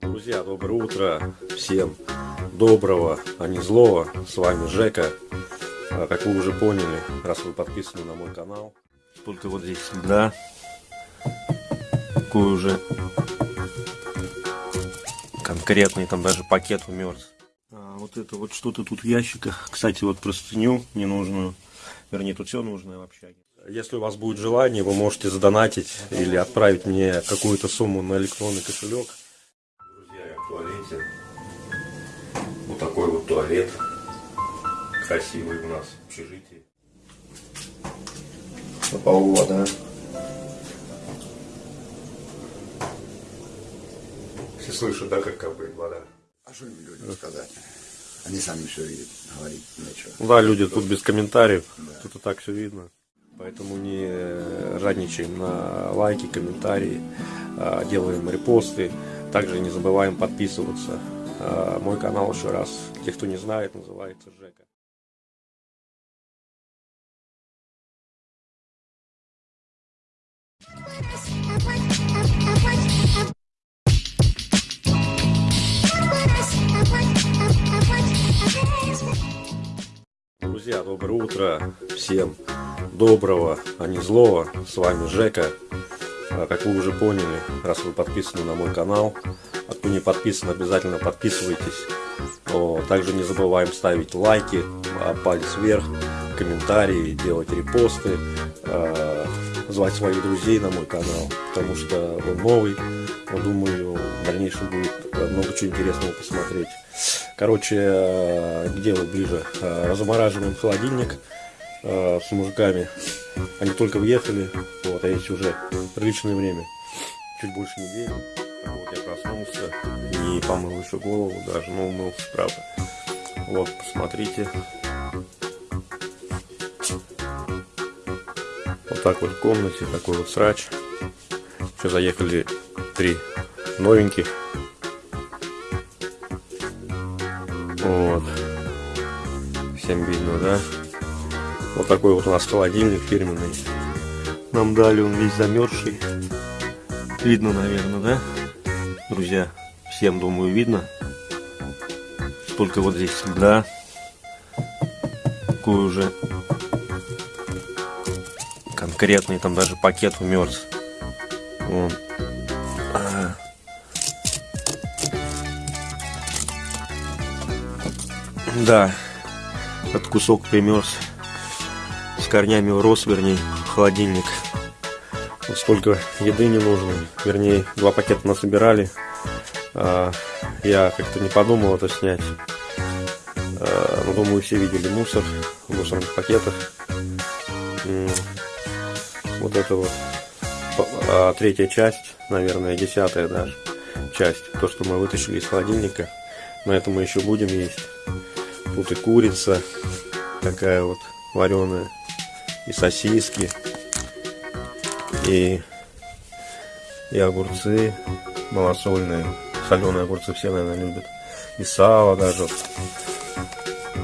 Друзья, доброе утро всем доброго, а не злого. С вами Жека. А, Как вы уже поняли, раз вы подписаны на мой канал, только вот здесь да, такой уже конкретный, там даже пакет умерз. А вот это вот что-то тут в ящиках. Кстати, вот простыню ненужную, вернее, тут все нужное в общаге. Если у вас будет желание, вы можете задонатить или отправить мне какую-то сумму на электронный кошелек. В туалете. Вот такой вот туалет. Красивый у нас в общежитии. На полу вода. Все слышат, да, как капает вода? А что им людям сказать? Они сами все видят, говорить нечего. Да, люди, тут без комментариев. Тут и так все видно. Поэтому не жадничаем на лайки, комментарии, а, делаем репосты. Также не забываем подписываться. А, Мой канал еще раз, те, кто не знает, называется Жека. Друзья, доброе утро всем доброго, а не злого. С вами Жека. А, Как вы уже поняли, раз вы подписаны на мой канал, а кто не подписан, обязательно подписывайтесь. О, Также не забываем ставить лайки, а, палец вверх, комментарии, делать репосты, а, звать своих друзей на мой канал, потому что он новый. Я думаю, в дальнейшем будет э, много чего интересного посмотреть. Короче, э, к делу ближе. Э, Размораживаем холодильник э, с мужиками. Они только въехали, вот, а есть уже приличное время. Чуть больше недели. Так Вот я проснулся и помыл еще голову даже, но умылся, правда. Вот, посмотрите. Вот так вот в комнате, такой вот срач. Еще заехали три новеньких. Вот. Всем видно, да? Вот такой вот у нас холодильник фирменный. Нам дали он весь замерзший. Видно, наверное, да? Друзья, всем, думаю, видно. Только вот здесь льда. Такой уже конкретный, там даже пакет умерз. Вон. А. Да, этот кусок примерз с корнями урос, вернее, холодильник. Вот столько еды не нужно. Вернее, два пакета насобирали. А, я как-то не подумал это снять. А, но думаю, все видели мусор в мусорных пакетах. Вот это вот а, третья часть, наверное, десятая даже часть. То, что мы вытащили из холодильника. На это мы еще будем есть. Тут и курица такая вот вареная, и сосиски, и, и огурцы малосольные. Соленые огурцы все, наверное, любят. И сало даже.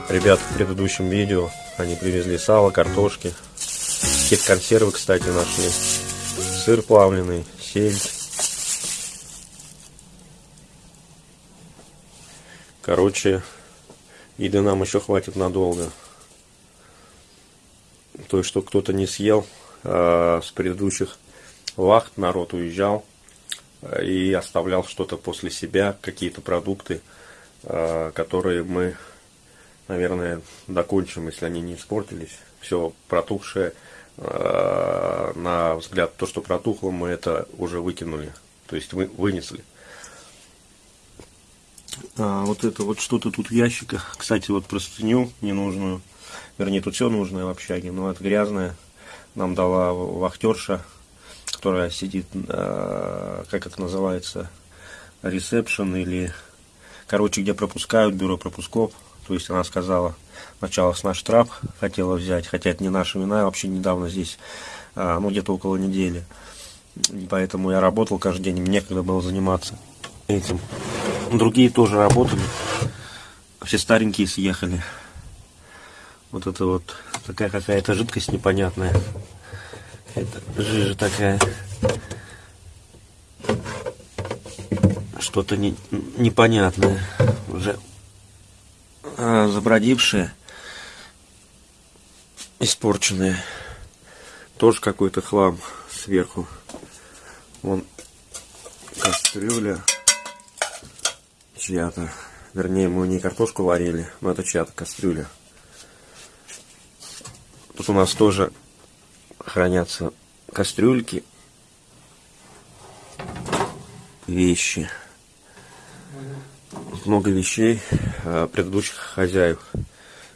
Ребята в предыдущем видео, они привезли сало, картошки. Какие-то консервы, кстати, нашли. Сыр плавленый, сельдь. Короче, еды нам еще хватит надолго. То есть, что кто-то не съел с предыдущих вахт, народ уезжал а, и оставлял что-то после себя, какие-то продукты, а, которые мы, наверное, докончим, если они не испортились. Все протухшее, на взгляд, то, что протухло, мы это уже выкинули, то есть вы, вынесли. А, вот это вот что-то тут в ящиках. Кстати, вот простыню ненужную. Вернее, тут все нужное в общаге, но это грязное. Нам дала вахтерша, которая сидит, а, как это называется, ресепшн или, короче, где пропускают, бюро пропусков. То есть она сказала, сначала с наш штраф хотела взять, хотя это не наша вина, вообще недавно здесь, а, ну где-то около недели. Поэтому я работал каждый день, мне некогда было заниматься этим. Другие тоже работали. Все старенькие съехали. Вот это вот такая какая-то жидкость непонятная. Это жижа такая. что-то не, непонятное, уже забродившее, испорченное. Тоже какой-то хлам сверху. Вон кастрюля чья-то. Вернее, мы не картошку варили, но это чья-то кастрюля. Тут у нас тоже хранятся кастрюльки, вещи. Много вещей а, предыдущих хозяев,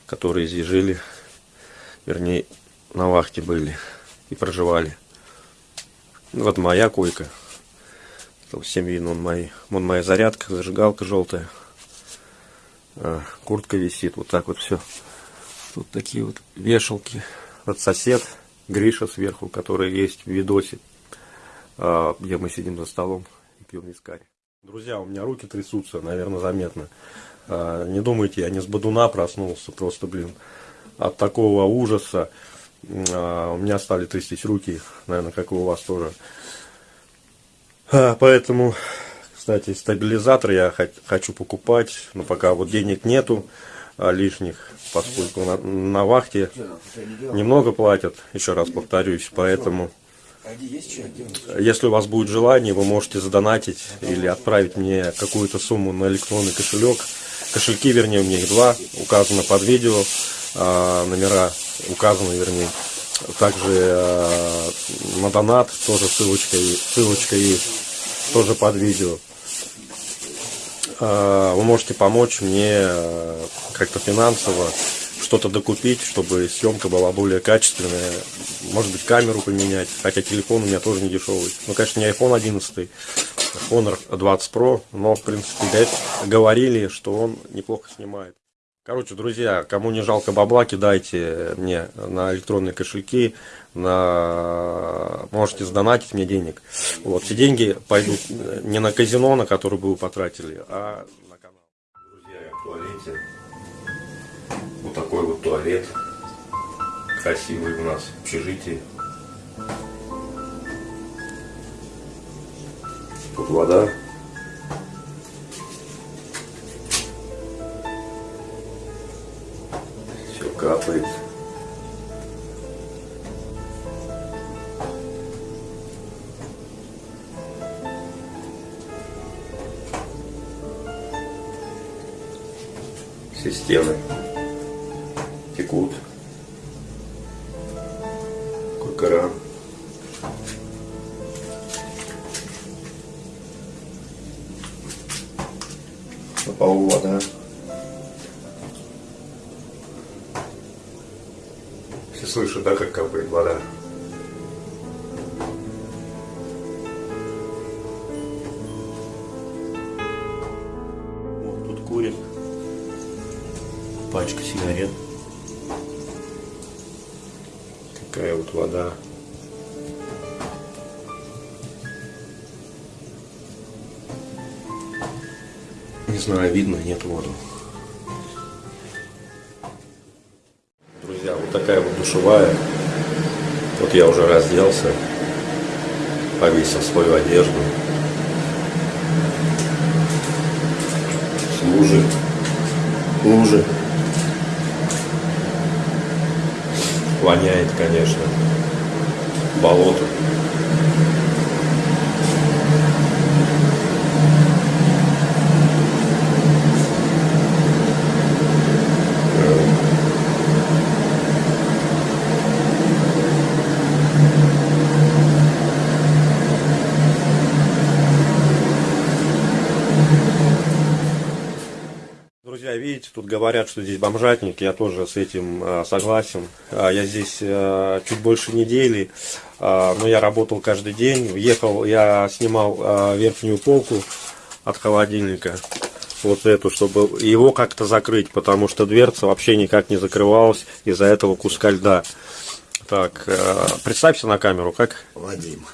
которые здесь жили, вернее, на вахте были и проживали. Вот моя койка. Всем видно, он, мой, он моя зарядка, зажигалка желтая. А, куртка висит, вот так вот все. Тут такие вот вешалки. Вот сосед Гриша сверху, который есть в видосе, а, где мы сидим за столом и пьем вискарь. Друзья, у меня руки трясутся, наверное, заметно. А, не думайте, я не с бодуна проснулся, просто, блин, от такого ужаса. У меня стали трястись руки, наверное, как и у вас тоже. Поэтому, кстати, стабилизатор я хочу покупать, но пока вот денег нету лишних поскольку на, на вахте немного платят, еще раз повторюсь, поэтому если у вас будет желание, вы можете задонатить или отправить мне какую-то сумму на электронный кошелек. Кошельки, вернее, у меня их два, указано под видео, а, номера указаны, вернее. Также а, на донат тоже ссылочка, ссылочка есть, тоже под видео. А, вы можете помочь мне а, как-то финансово что-то докупить, чтобы съемка была более качественная. Может быть, камеру поменять, хотя телефон у меня тоже не дешевый. Ну, конечно, не iPhone 11, Honor 20 Pro, но, в принципе, говорили, что он неплохо снимает. Короче, друзья, кому не жалко бабла, кидайте мне на электронные кошельки, на... можете сдонатить мне денег. Вот, все деньги пойдут не на казино, на которое вы потратили, а на канал. Друзья, я в туалете. Вот такой вот туалет. Красивый у нас в общежитии. Тут вода. Все стены текут. Какой кран. На вода. слышу, да, как капает вода. Пачка сигарет. Такая вот вода. Не знаю, видно, нет воду. такая вот душевая. Вот я уже разделся, повесил свою одежду. Лужи, лужи. Воняет, конечно. Болото. Видите, тут говорят, что здесь бомжатник, я тоже с этим э, согласен. Э, я здесь э, чуть больше недели, но я работал каждый день. Ехал, я снимал верхнюю полку от холодильника, вот эту, чтобы его как-то закрыть, потому что дверца вообще никак не закрывалась из-за этого куска льда. Так, представься на камеру, как? Вадим.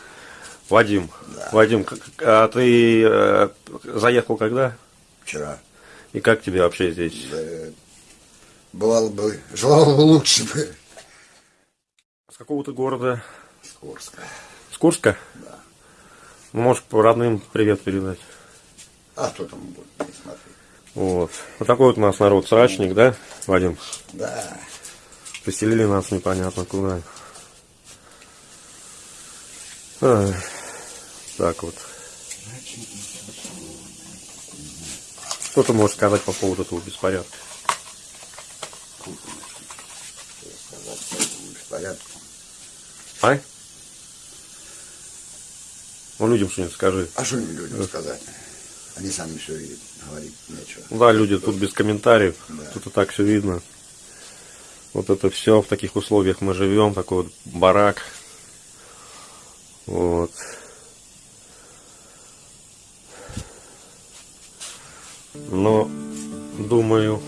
Вадим, да. Вадим, а ты э, заехал когда? Вчера. И как тебе вообще здесь? Да, бывало бы, желал бы лучше бы. С какого-то города? С Курска. С Курска? Да. Ну, можешь по родным привет передать. А кто там будет не смотреть? Вот. Вот такой вот у нас народ срачник, да, Вадим? Да. Поселили нас непонятно куда. Ай, так вот. Что ты можешь сказать по поводу этого беспорядка? Беспорядку. А? Ну, людям что-нибудь скажи. А что им людям сказать? Они сами все видят, говорить нечего. Ну Да, люди тут без комментариев. Да. Тут и так все видно. Вот это все, в таких условиях мы живем, такой вот барак. Вот. Но, думаю,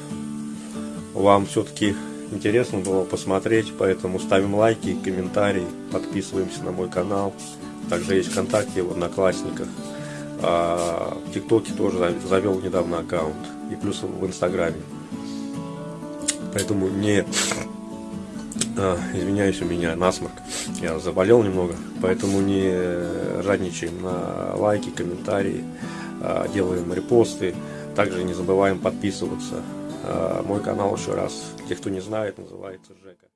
вам все-таки интересно было посмотреть, поэтому ставим лайки, комментарии, подписываемся на мой канал. Также есть ВКонтакте, в Одноклассниках. А в ТикТоке тоже зав- завел недавно аккаунт. И плюс в Инстаграме. Поэтому не а, извиняюсь, у меня насморк. Я заболел немного, поэтому не жадничаем на лайки, комментарии, а, делаем репосты. Также не забываем подписываться. А, Мой канал еще раз, те, кто не знает, называется Жека.